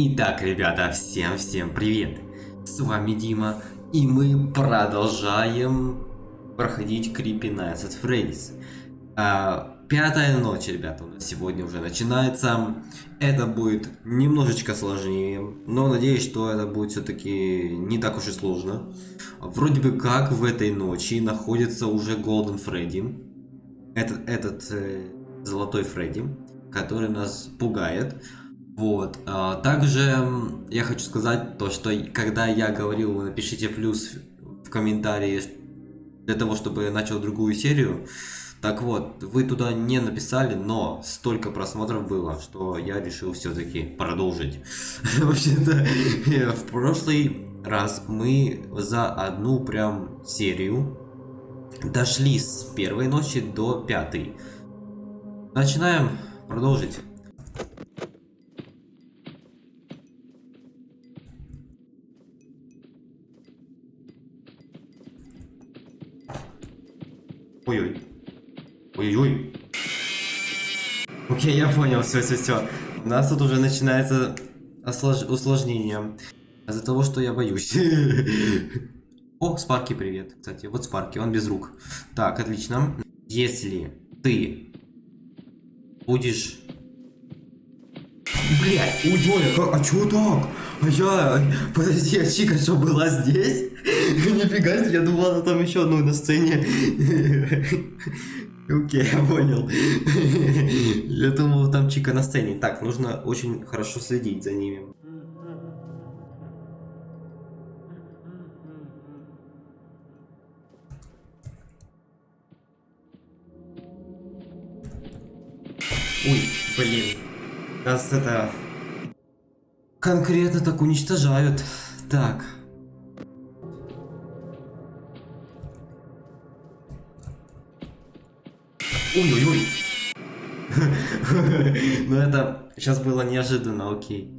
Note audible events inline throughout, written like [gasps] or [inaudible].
Итак, ребята, всем-всем привет! С вами Дима, и мы продолжаем проходить Creepy Nights at Freddy's. А, пятая ночь, ребята, у нас сегодня уже начинается. Это будет немножечко сложнее, но надеюсь, что это будет все-таки не так уж и сложно. Вроде бы как в этой ночи находится уже Golden Freddy. Этот, этот э, золотой Фредди, который нас пугает. Вот. А, также я хочу сказать то, что когда я говорил, напишите плюс в комментарии для того, чтобы я начал другую серию. Так вот, вы туда не написали, но столько просмотров было, что я решил все-таки продолжить. [laughs] Вообще-то, в прошлый раз мы за одну прям серию дошли с первой ночи до пятой. Начинаем продолжить. Ой-ой. Ой-ой. Окей, я понял, все, все, все. У нас тут уже начинается ослож... усложнение. Из-за того, что я боюсь. [laughs] О, Спарки, привет. Кстати, вот Спарки, он без рук. Так, отлично. Если ты будешь... Блять, ой, а чё так? А я... Подожди, а Чика что, была здесь? [laughs] Нифига себе, я думал, она там еще одну на сцене. [laughs] Окей, я понял. [laughs] Я думал, там Чика на сцене. Так, нужно очень хорошо следить за ними. Ой, блин. Нас это... Конкретно так уничтожают. Так. Ой-ой-ой. [laughs] Ну это сейчас было неожиданно, окей.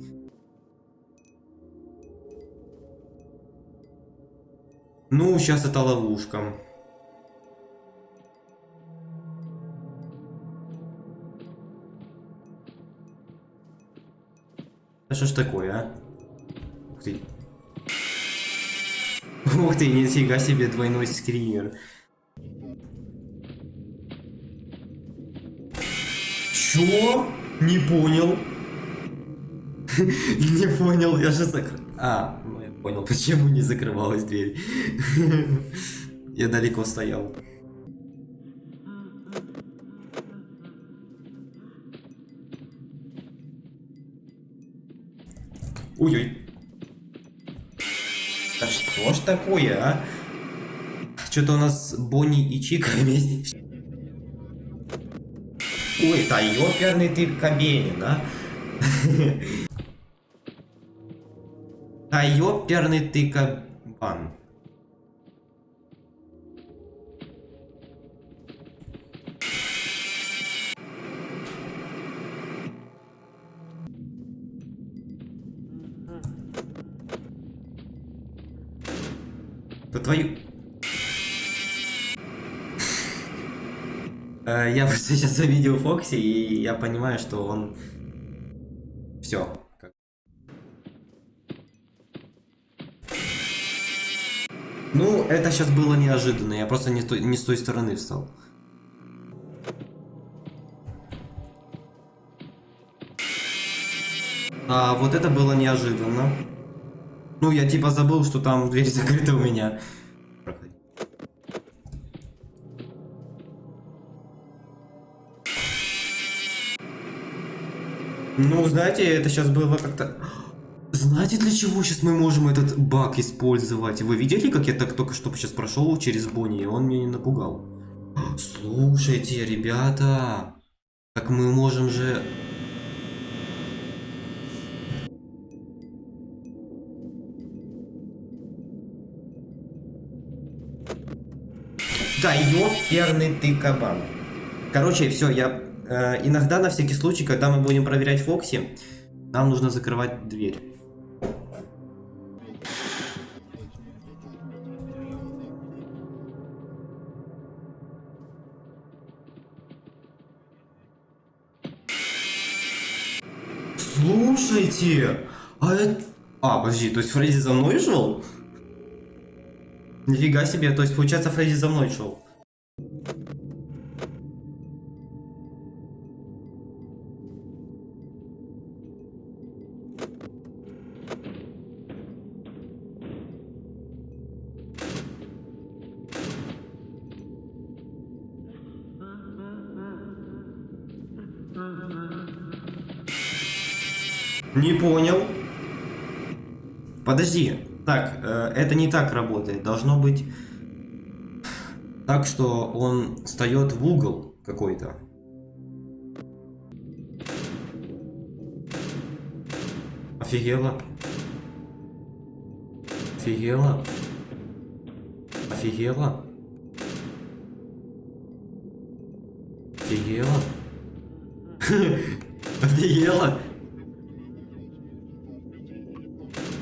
Ну, сейчас это ловушка. А что ж такое, а? Ух ты. Ух ты, нифига себе двойной скример. Чё? Не понял. [laughs] Не понял, я же закрыл. А, ну я понял, [laughs] почему не закрывалась дверь. [laughs] Я далеко стоял. Ой-ой. Да что ж такое, а? Что-то у нас Бонни и Чика вместе. Ой, да ёперный ты Кабенин, а? [laughs] Да ёперный ты кабан. Да твою... Э, я просто [laughs] сейчас завидел Фокси, и я понимаю, что он... Все. Ну, это сейчас было неожиданно, я просто не, не с той стороны встал. А вот это было неожиданно. Ну, я типа забыл, что там дверь [laughs] закрыта у меня. Ну, знаете, это сейчас было как-то... Знаете, для чего сейчас мы можем этот баг использовать? Вы видели, как я так только что сейчас прошел через Бонни, и он меня не напугал? [gasps] Слушайте, ребята, как мы можем же... Да ёперный ты кабан. Короче, все, я Э, иногда, на всякий случай, когда мы будем проверять Фокси, нам нужно закрывать дверь. Слушайте, А это... А, подожди, то есть Фредди за мной шел? Нифига себе, то есть получается Фредди за мной шел. Не понял. Подожди. Так, э, это не так работает. Должно быть так, что он встает в угол какой-то. Офигела. Офигела. Офигела. Офигела. [laughs] Офигела.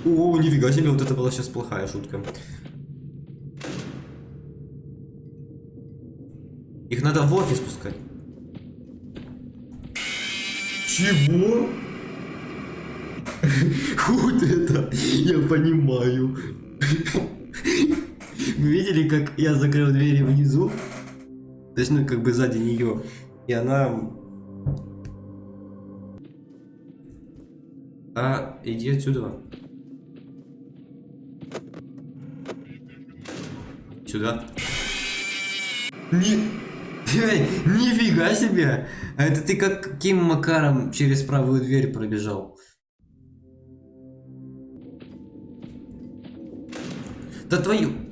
О, нифига себе, вот это была сейчас плохая шутка. Их надо в офис пускать. Чего? [laughs] Вот это я понимаю. Вы видели, как я закрыл двери внизу? Точнее, как бы сзади нее. И она... А, иди отсюда. Сюда. Не... Нифига себе! А это ты как каким макаром через правую дверь пробежал? Да твою...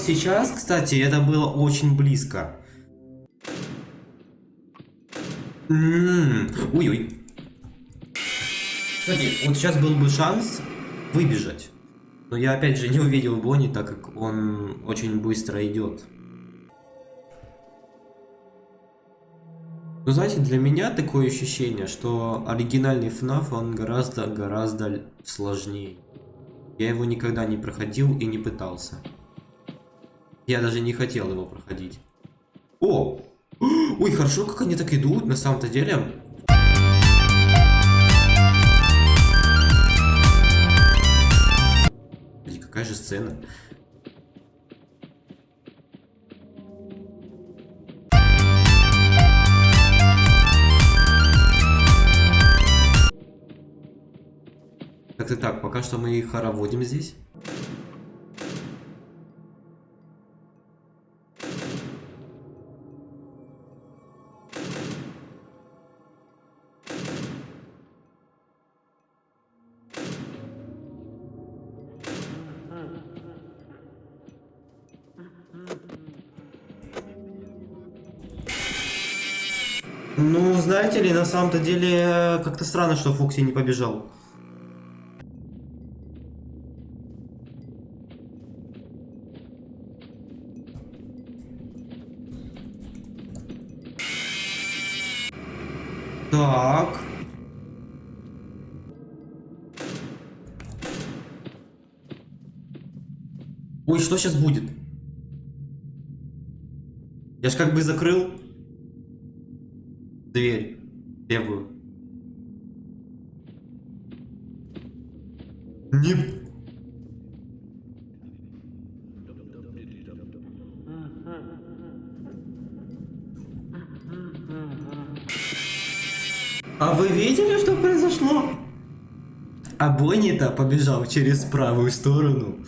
сейчас, кстати, это было очень близко. М, Ой-ой. Кстати, вот сейчас был бы шанс выбежать. Но я опять же не увидел Бонни, так как он очень быстро идет. Ну, знаете, для меня такое ощущение, что оригинальный FNAF, он гораздо-гораздо сложнее. Я его никогда не проходил и не пытался. Я даже не хотел его проходить. О! [gasps] Ой, хорошо, как они так идут, на самом-то деле. Блин, Какая же сцена? Так-то так, пока что мы их хороводим здесь. Ну, знаете ли, на самом-то деле, как-то странно, что Фокси не побежал. Так. Ой, что сейчас будет? Я ж как бы закрыл дверь левую. Не... А вы видели, что произошло? А Бонни-то побежал через правую сторону.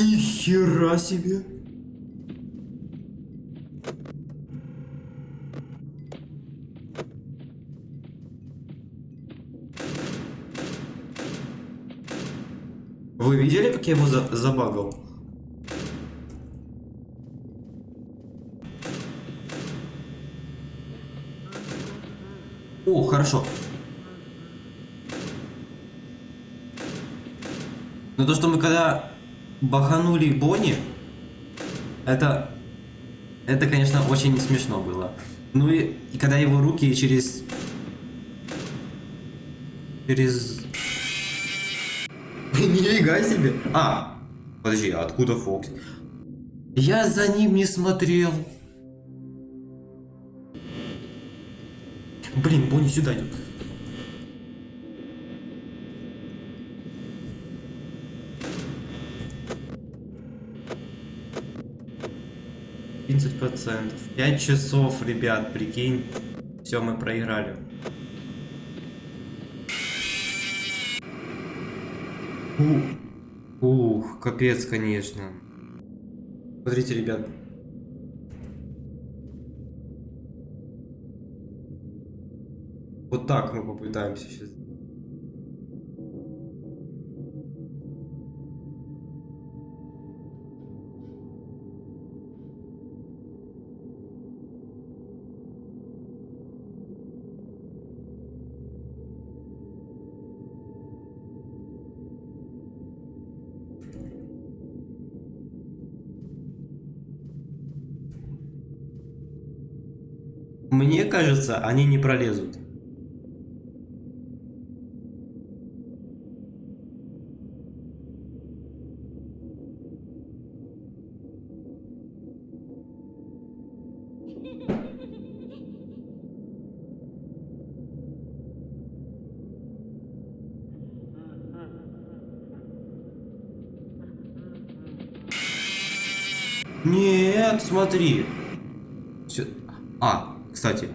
Нихера себе! Вы видели, как я его за забагал? О, хорошо. Но то, что мы когда баханули Бонни, это, это, конечно, очень смешно было. Ну и, и когда его руки через... Через... [laughs] Нифига себе! А! Подожди, а откуда Фокс? Я за ним не смотрел. Блин, Бонни сюда идет. Тридцать процентов. Пять часов, ребят, прикинь. Все, мы проиграли. Ух, ух, капец, конечно. Смотрите, ребят. Вот так мы попытаемся сейчас. Кажется, они не пролезут. Нет, смотри. Всё- А, кстати,